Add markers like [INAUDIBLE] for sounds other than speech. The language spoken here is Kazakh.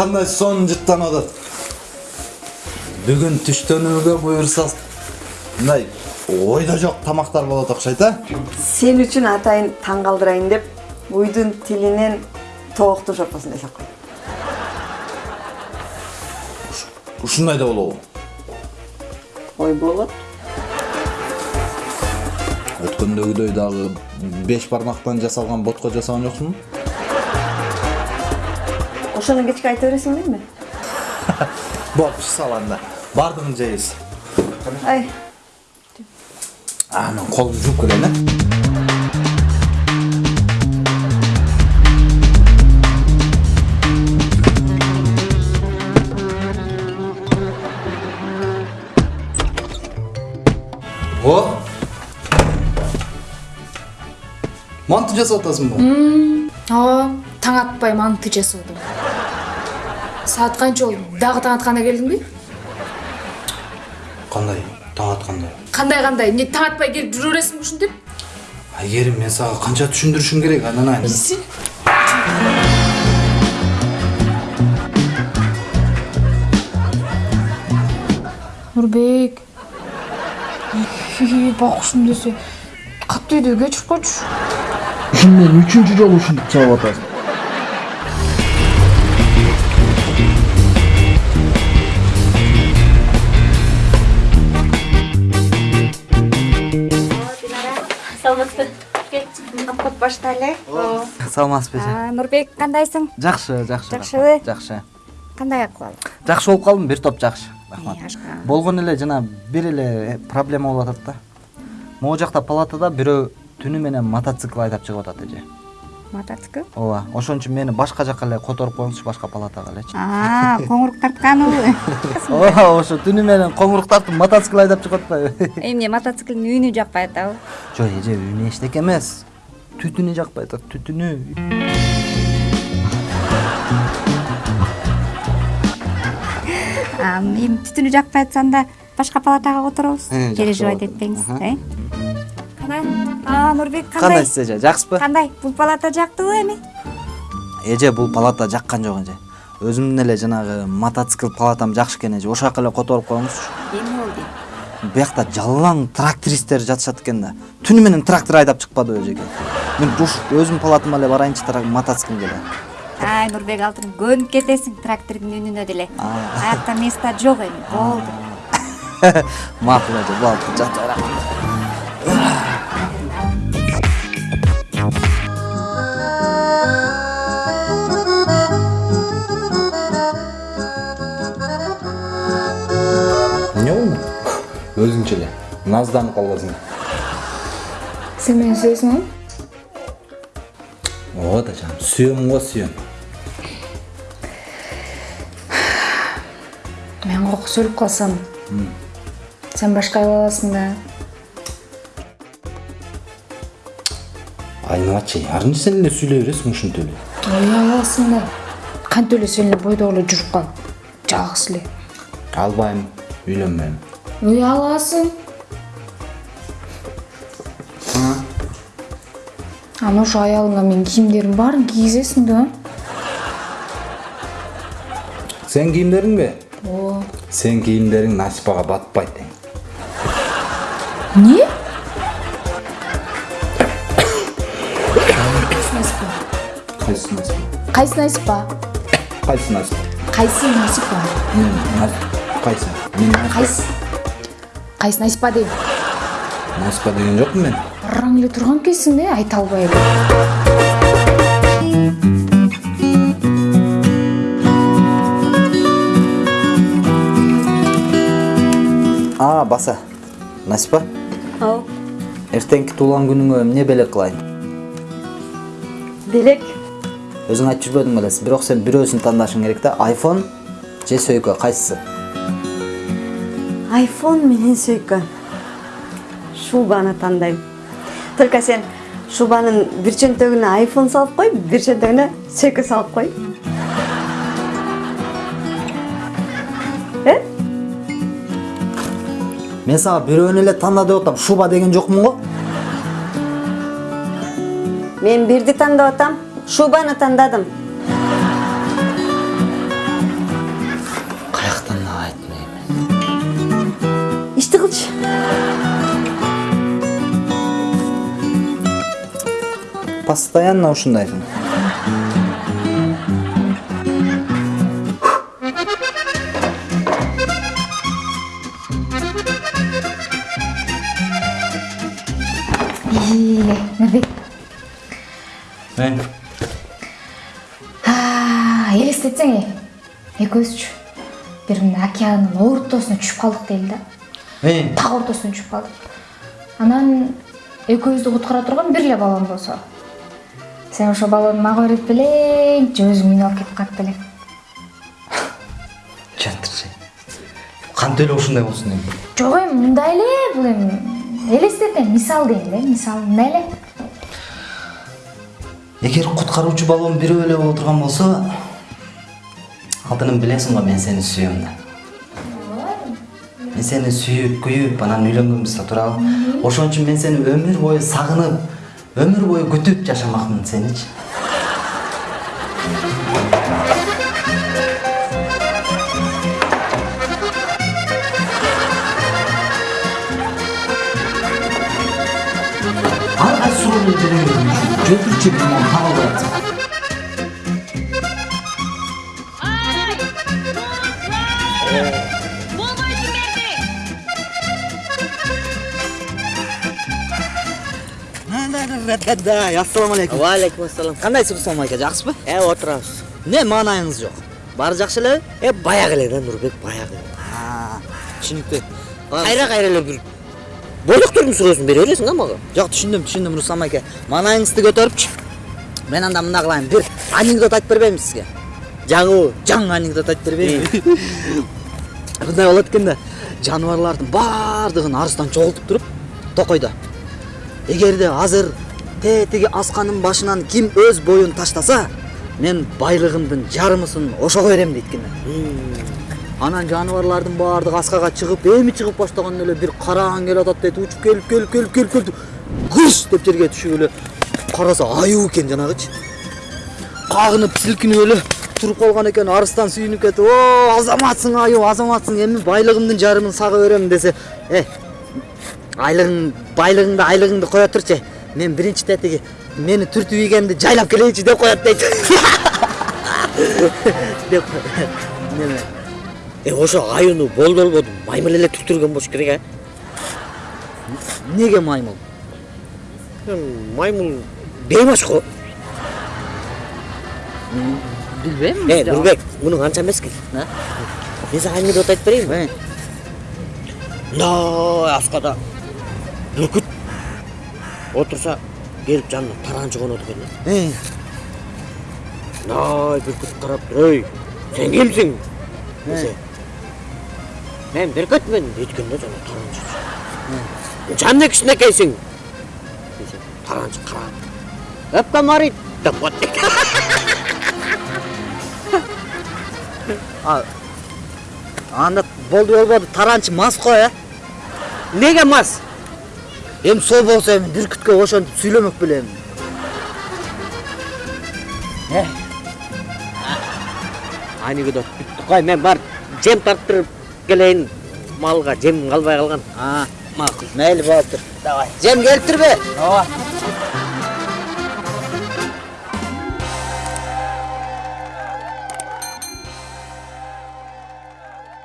сонун жыттанып атат бүгүн түштөнүүгө буюрса мындай ойдо жок тамактар болот окшойт а сен үчүн атайын таң калтырайын деп уйдун тилинен тооктун шорпосун жасап койдум ушундай да болобу ой болот өткөндөгүдөй дагы беш бармактан жасалган ботко жасаган жоксуңбу ошону кечке айта бересиң дейми болуп сал анда баардыгын жейбиз ай а мен колумду жууп келейин э о манты жасап атасыңбы ооба таң атпай манты жасадым саат канча болду дагы таң атканда келдиңби кандай таң атканда кандай кандай эмне таң атпай келип жүрө бересиңби ушинтип айгерим мен сага канча түшүндүрүшүм керек анан ай нурбек бакушум десе. Катты үйдө кечирип койчу мен үчүнчү жолу ушинтип чабып атасың. Саламатсызбы обход баштайлы саламатсызбы эже нурбек кандайсың жакшы жакшы Жакшыбы? жакшы кандай акыбал жакшы болуп калдым бир топ жакшы рахмат. Э, ашка. болгон эле жана бир эле э, проблема болуп атат да. Могу жакта палатада бирөө түнү менен мотоцикл айдап чыгып атат эже мотоцикл ооба ошон үчүн мени башка жака эле которуп коюңузчу башка палатага элечи коңурук тартканыбы [LAUGHS] ооба ошо түнү менен коңурук тартып мотоцикл айдап чыгып атпайбы [LAUGHS] эмне мотоциклдин үнү жакпай атабы жок эже үнү эчтеке эмес. Түтүнү жакпай атат түтүнү. [LAUGHS] Эми түтүнү жакпай атса анда башка палатага которобуз. Э, переживать этпеңиз э? Нурбек кандай кандайсыз эже жакшысызбы кандай бул палата жактыбы эми эже бул палата жаккан жок эже өзүмдүн эле жанагы мотоцикл палатам жакшы экен эже ошол жака эле которуп коюңузчу эмне болду биякта жалаң трактористтер жатышат экен да. Түнү менен трактор айдап чыкпадыбы эжеке мен уш өзүмдүн палатама эле барайынчы трак- мотоциклге эле ай нурбек алтыным көнүп кетесиң трактордун үнүнө деле аякта место жок эми болду макул эже болду [LAUGHS] жата өзүңчө эле назданып калбасың сен мени сүйөсүңбү ооба да жаным сүйөм го сүйөм мен коркуп сөйлөп калсам сен башка ала аласың да. Айналачы арынчы сен эле сүйлөй бересиң ушинтип эле ой аласың да. Кантип эле сен эле бойдок эле жүрүп кал жалгыз эле албайм үйлөнбөйм анан ошо аялыңа менин кийимдеримдин баарын кийгизесиң да? Сен кийимдериңби ооба сен кийимдериң насипага батпайт эң эмне кайсы насипа? Кайсы насипа? Кайсы насипа? Кайсы насипа? Мен Нас- кайсы мен Насипа- кайсы насипа деген жокмун мен. Бараң эле турган экенсиң да айта албай эле а баса. Насипа ау. Эртеңки туулган күнүңө эмне белек кылайын белек? Өзүң айтып жүрбөдүң белесиз бирок сен бирөөсүн тандашың керек да айфон же сөйкө кайсысы айфон менен сөйкө шубаны тандайм только сен шубанын бир чөнтөгүнө айфон салып кой бир чөнтөгүнө сөйкө салып кой э? Мен сага бирөөнү эле танда деп атам шуба деген жокмун го мен бирди тандап атам шубаны тандадым болчу постоянно ушундайсың нұрбек елестетсең е экөөбүзчү бир күнү океандын ортосуна түшүп калдык дейли да? Так ортосуна түшүп калдык анан экөөбүздү куткара турган бир эле баллон болсо. Сен ошо баллонду мага берет белең же өзүң минип алып кетип калат белең. [LAUGHS] Жантырчы кантип эле ушундай болсун эми? Жок эми мындай эле бул эми. Элестет эми мисал дейм да мисалы мындай эле. Эгер куткаруучу баллон бирөө эле боло турган болсо алтыным билесиң го мен сени сүйөм да мен сени сүйүп күйүп анан үйлөнгөнбүз да туурабы ошон үчүн мен сени өмүр бою сагынып өмүр бою күтүп жашамакмын сеничи ар кайсы суроону бере ассалам алейкум Валейкум ассалам. кандайсыз руслан айка жакшысызбы Э, отурабыз. эмне маанайыңыз жок баары жакшы элеби Э, баягы эле да Нурбек, баягы. түшүнүктүү Кайра кайра эле бир бойлоктордун суроосун бере бересиң да мага. жок түшүндүм түшүндүм руслан айка маанайыңызды көтөрүпчү мен анда мындай кылайын бир анекдот айтып бербеймби сизге Жаңы жаңы анекдот айтып бербеймби мындай болот экен да жаныбарлардын баардыгын арыстан чогултуп туруп токойдо эгерде азыр тетиги асканын башынан ким өз боюн таштаса мен байлыгымдын жарымысын ошого берем дейт экен анан жаныбарлардын баардыгы аскага чыгып эми чыгып баштаганда эле бир караан келатат дейт учуп келип келип келип келип келип кыш деп жерге түшүп эле караса аюу экен жанагычы. Кагынып силкинип эле туруп калган экен арыстан сүйүнүп кетип о азаматсың аюу азаматсың эми байлыгымдын жарымын сага берем десе э айлыгың байлыгыңды айлыгыңды кое турчу мен биринчи тетиги мени түртүп ийгенди жайлап келейинчи деп коет дейт деп неме Э, ошо аюуну болду болбоду маймыл эле түктүргөн болуш керек, а? эмнеге маймыл Маймыл беймаш го. билбейм Э, Нурбек, мунун анча эмес экен. Э? Мен сага анекдот айтып берейинби? Э, Мындай аскада бүркүт отурса келип жанына таранчы конот экен. да. э, Мындай бүркүт карап туруп, "Эй, сен кимсиң?" десе. "Мен бүркүтмүн" дейт экен да жана таранчы. "Жанна кичинекейсиң?" десе. Таранчы карап, "Өпкөм арыйт" деп [LAUGHS] анда болду болбоду таранчы мас го э Неге мас? Эми сол болсо эми бүркүткө ошентип сүйлөмөк белем Анекдот бүттү. Кой, мен бар жем тарттырып келейин. Малга жем калбай калган. а макул мейли болуптур давай жем келиптирби Ооба.